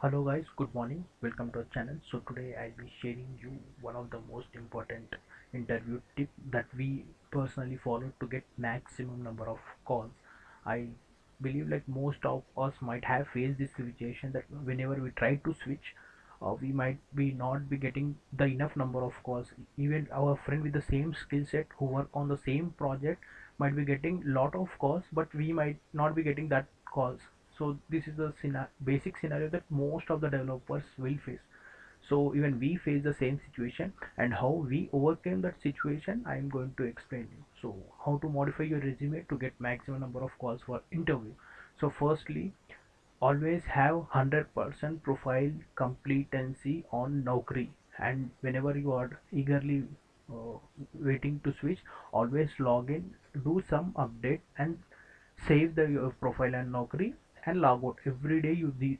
hello guys. Good morning. Welcome to our channel. So today i'll be sharing you one of the most important interview tip that we personally follow to get maximum number of calls. I believe like most of us might have faced this situation that whenever we try to switch uh, we might be not be getting the enough number of calls. Even our friend with the same skill set who work on the same project might be getting lot of calls but we might not be getting that calls so this is the scena- basic scenario that most of the developers will face. So even we face the same situation and how we overcame that situation i am going to explain you. So how to modify your resume to get maximum number of calls for interview. So firstly always have 100% profile competency on Naukri. And whenever you are eagerly uh, waiting to switch always log in do some update and save the your profile and Naukri and log out. Every day you this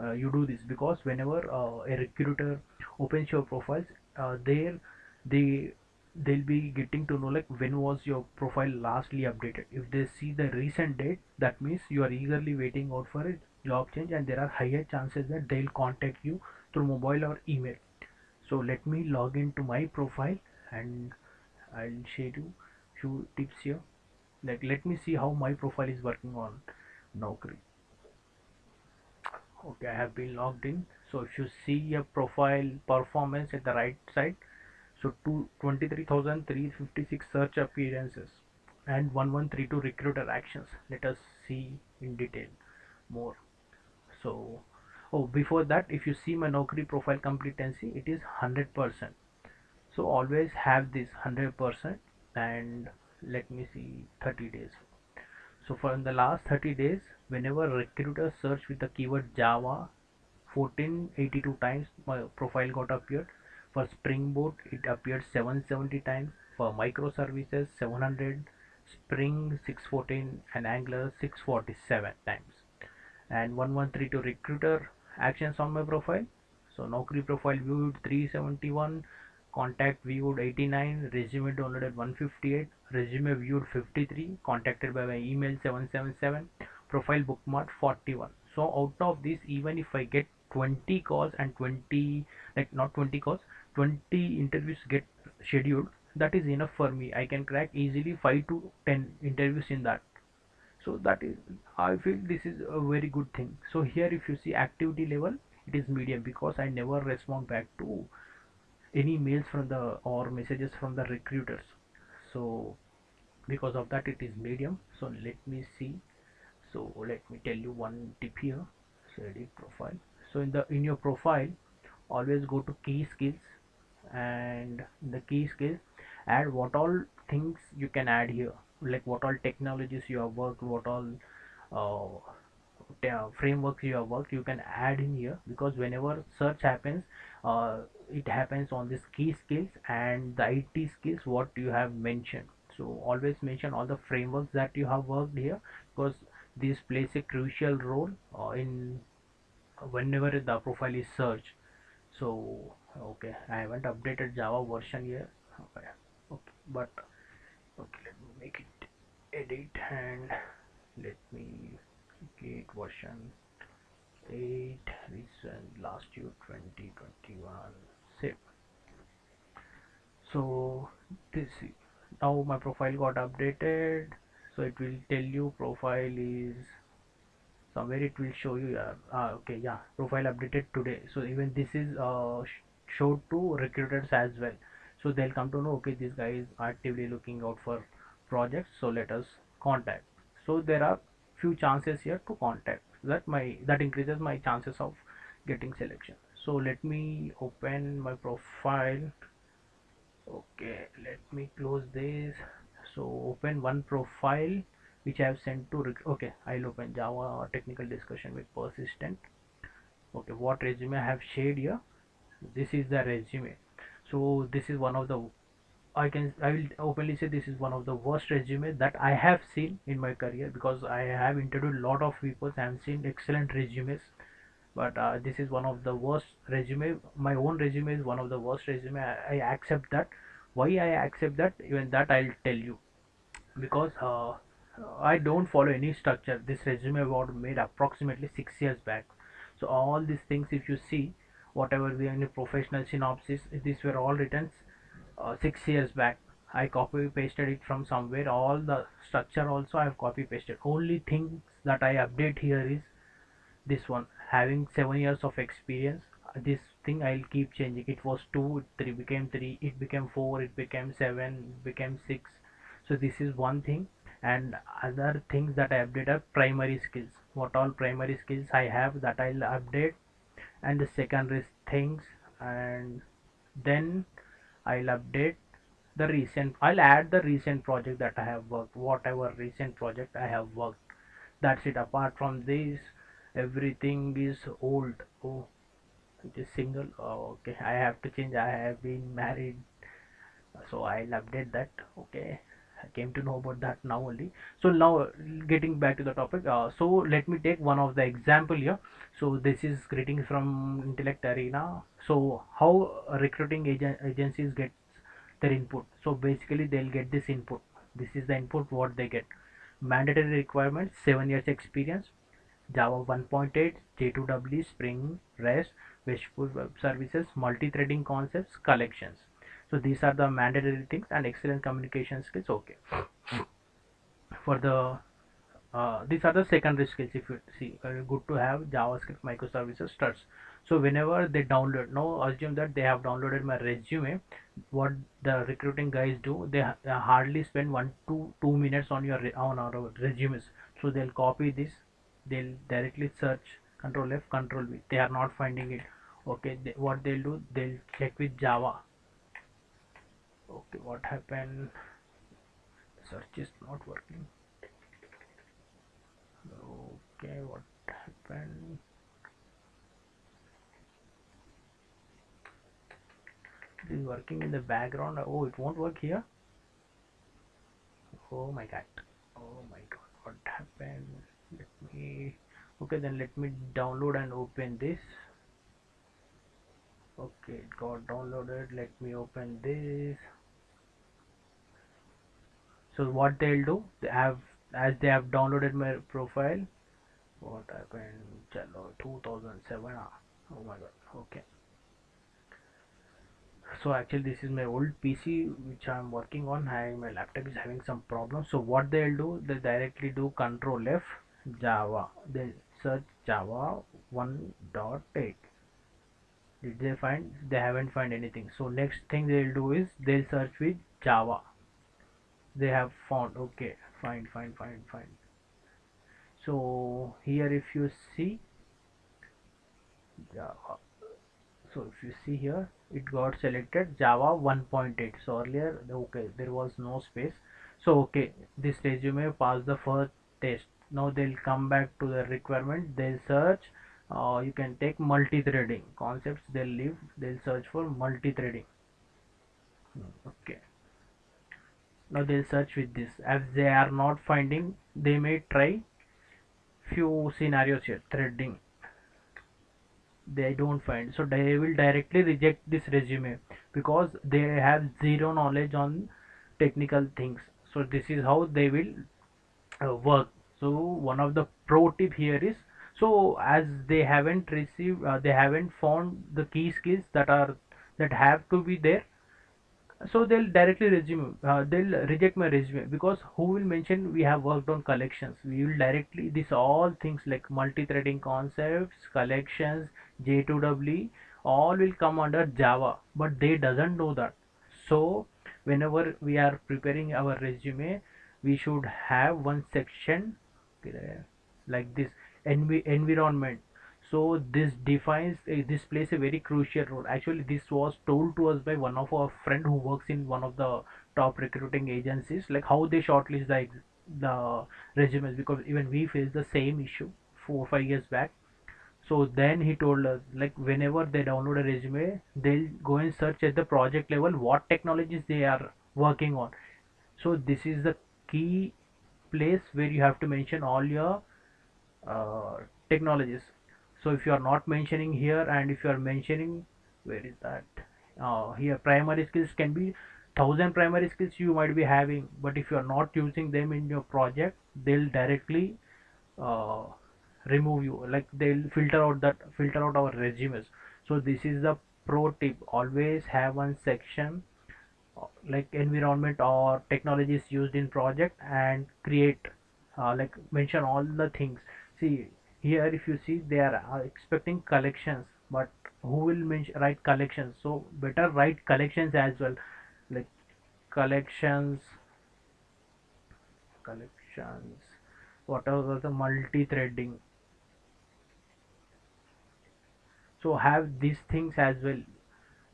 uh, you do this because whenever uh, a recruiter opens your profiles uh, there they they'll be getting to know like when was your profile lastly updated. If they see the recent date that means you are eagerly waiting out for a job change and there are higher chances that they'll contact you through mobile or email. So let me log into my profile and I'll share you few tips here. Like let me see how my profile is working on. Naukri okay I have been logged in. So if you see your profile performance at the right side so two, 23,356 search appearances and 1132 recruiter actions. Let us see in detail more. So oh before that if you see my Naukri profile competency it is 100% so always have this 100% and let me see 30 days so for in the last 30 days whenever recruiter search with the keyword java 1482 times my profile got appeared. For spring boot it appeared 770 times. For microservices 700 spring 614 and angular 647 times. And 1132 recruiter actions on my profile. So Naukri profile viewed 371 contact viewed 89 resume downloaded 158 resume viewed 53 contacted by my email 777 profile bookmark 41 so out of this even if i get 20 calls and 20 like not 20 calls 20 interviews get scheduled that is enough for me. I can crack easily 5 to 10 interviews in that. So that is i feel this is a very good thing. So here if you see activity level it is medium because i never respond back to any mails from the or messages from the recruiters. So because of that it is medium. So let me see. So let me tell you one tip here. So edit profile. So in the in your profile always go to key skills. And the key skills add what all things you can add here. Like what all technologies you have worked what all uh, frameworks you have worked you can add in here. Because whenever search happens uh, it happens on this key skills and the IT skills what you have mentioned. So always mention all the frameworks that you have worked here because this plays a crucial role uh, in whenever the profile is searched. So okay I haven't updated Java version here okay, okay but okay let me make it edit and let me get version 8 recent last year 2021 save. So this now my profile got updated. So it will tell you profile is somewhere it will show you uh, okay yeah profile updated today. So even this is uh, showed to recruiters as well. So they'll come to know okay this guy is actively looking out for projects so let us contact. So there are few chances here to contact. That my that increases my chances of getting selection so let me open my profile. Okay let me close this. So open one profile which I have sent to okay I'll open Java technical discussion with persistent. Okay what resume I have shared here? This is the resume. So this is one of the I can I will openly say this is one of the worst resume that I have seen in my career because I have interviewed a lot of people and seen excellent resumes but uh, this is one of the worst resume. My own resume is one of the worst resume. I, I accept that. Why I accept that? Even that I'll tell you. Because uh, I don't follow any structure. This resume was made approximately six years back. So all these things if you see whatever the any professional synopsis these were all written uh, six years back. I copy pasted it from somewhere. All the structure also i have copy pasted only things that i update here is this one having seven years of experience uh, this thing i'll keep changing. It was two three became three it became four it became seven it became six. So this is one thing. And other things that i update are primary skills. What all primary skills i have that i'll update. And the secondary things and then i'll update the recent i'll add the recent project that i have worked whatever recent project i have worked. That's it. Apart from this everything is old oh it is single oh, okay i have to change i have been married so i'll update that okay I came to know about that now only. So now getting back to the topic. Uh, so let me take one of the example here. So this is greetings from Intellect Arena. So how recruiting agent agencies get their input. So basically they'll get this input. This is the input what they get. Mandatory requirements: seven years experience, Java 1.8, J2EE, Spring, REST, RESTful web services, multi-threading concepts, collections. So these are the mandatory things and excellent communication skills okay. For the uh, these are the secondary skills if you see uh, good to have javascript microservices struts. So whenever they download now assume that they have downloaded my resume what the recruiting guys do they, they hardly spend one to two minutes on your on our resumes. So they'll copy this they'll directly search control f control v. They are not finding it. Okay they, what they'll do they'll check with java. Okay what happened? Search is not working. Okay what happened? It is working in the background. Oh it won't work here? Oh my god. Oh my god what happened let me okay then let me download and open this. Okay it got downloaded. Let me open this. So what they'll do they have as they have downloaded my profile what happened? Chalo 2007 ah, oh my god okay. So actually this is my old pc which i'm working on. I, my laptop is having some problems. So what they'll do they directly do control f java. They search java 1.8 did they find they haven't find anything. So next thing they'll do is they'll search with java. They have found okay fine fine fine fine so here if you see java so if you see here it got selected java 1.8 so earlier okay there was no space. So okay this resume passed the first test now they'll come back to the requirement. They'll search uh, you can take multi-threading concepts. They'll leave they'll search for multi-threading. Okay. Now they'll search with this. As they are not finding they may try few scenarios here. Threading. They don't find. So they will directly reject this resume because they have zero knowledge on technical things. So this is how they will uh, work so one of the pro tip here is so as they haven't received uh, they haven't found the key skills that are that have to be there so they'll directly resume uh, they'll reject my resume. Because who will mention we have worked on collections? We will directly this all things like multi-threading concepts collections j2w all will come under java. But they doesn't know that. So whenever we are preparing our resume we should have one section like this env environment. So this defines uh, this plays a very crucial role. Actually this was told to us by one of our friend who works in one of the top recruiting agencies like how they shortlist the the resumes because even we faced the same issue four or five years back. So then he told us like whenever they download a resume they'll go and search at the project level what technologies they are working on. So this is the key place where you have to mention all your uh, technologies. So if you are not mentioning here and if you are mentioning where is that? Uh, here primary skills can be thousand primary skills you might be having but if you are not using them in your project they'll directly uh, remove you. Like they'll filter out that filter out our resumes. So this is the pro tip. Always have one section like environment or technologies used in project and create uh, like mention all the things. See here if you see they are uh, expecting collections but who will mention write collections? So better write collections as well. Like collections collections whatever the multi-threading. So have these things as well.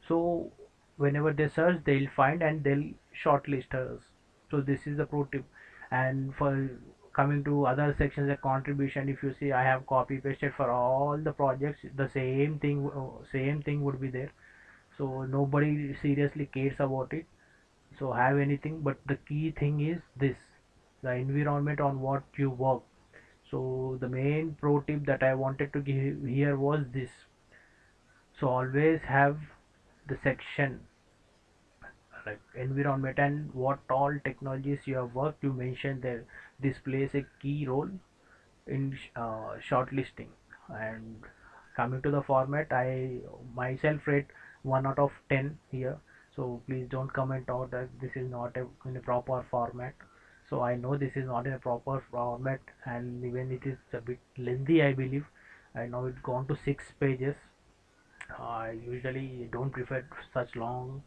So whenever they search they'll find and they'll shortlist us. So this is the pro tip. And for coming to other sections like contribution if you see i have copy pasted for all the projects the same thing uh, same thing would be there. So nobody seriously cares about it. So have anything but the key thing is this the environment on what you work. So the main pro tip that i wanted to give here was this. So always have the section like environment and what all technologies you have worked you mentioned there this plays a key role in uh, shortlisting. And coming to the format i myself rate 1 out of 10 here. So please don't comment out that this is not a, in a proper format. So i know this is not in a proper format and even it is a bit lengthy i believe. I know it's gone to six pages. I usually don't prefer such long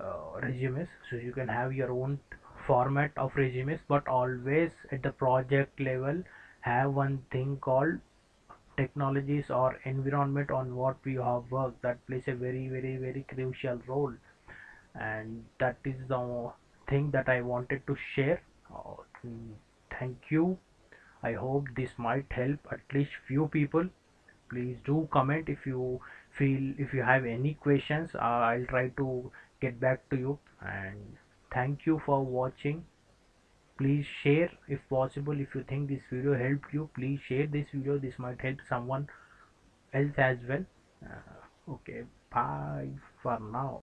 uh, resumes. So you can have your own format of resumes but always at the project level have one thing called technologies or environment on what we have worked. That plays a very very very crucial role. And that is the thing that I wanted to share. Uh, thank you. I hope this might help at least few people. Please do comment if you feel if you have any questions. Uh, I'll try to get back to you. And thank you for watching. Please share if possible if you think this video helped you please share this video. This might help someone else as well. Uh, okay bye for now